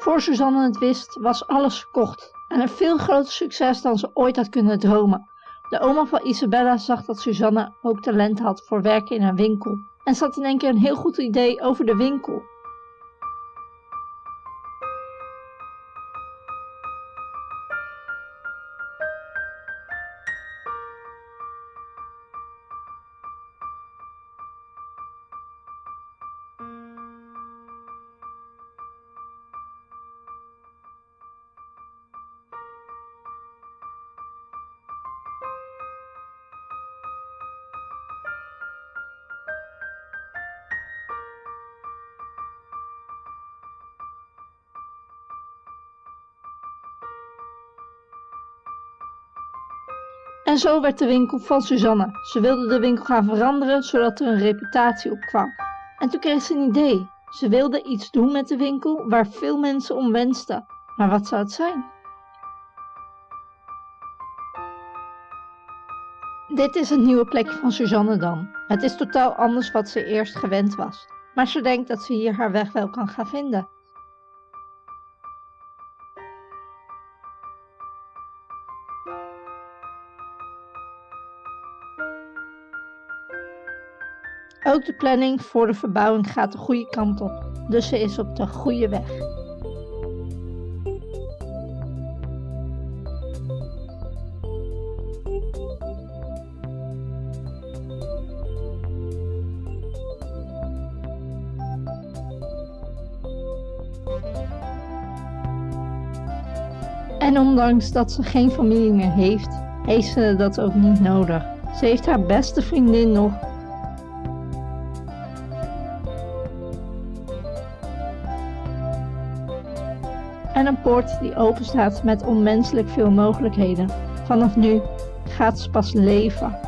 Voor Suzanne het wist, was alles verkocht en een veel groter succes dan ze ooit had kunnen dromen. De oma van Isabella zag dat Suzanne ook talent had voor werken in een winkel en had in één keer een heel goed idee over de winkel. En zo werd de winkel van Suzanne. Ze wilde de winkel gaan veranderen zodat er een reputatie op kwam. En toen kreeg ze een idee. Ze wilde iets doen met de winkel waar veel mensen om wensten. Maar wat zou het zijn? Dit is het nieuwe plekje van Suzanne dan. Het is totaal anders wat ze eerst gewend was. Maar ze denkt dat ze hier haar weg wel kan gaan vinden. Ook de planning voor de verbouwing gaat de goede kant op, dus ze is op de goede weg. En ondanks dat ze geen familie meer heeft, heeft ze dat ook niet nodig. Ze heeft haar beste vriendin nog en een poort die open staat met onmenselijk veel mogelijkheden. Vanaf nu gaat ze pas leven.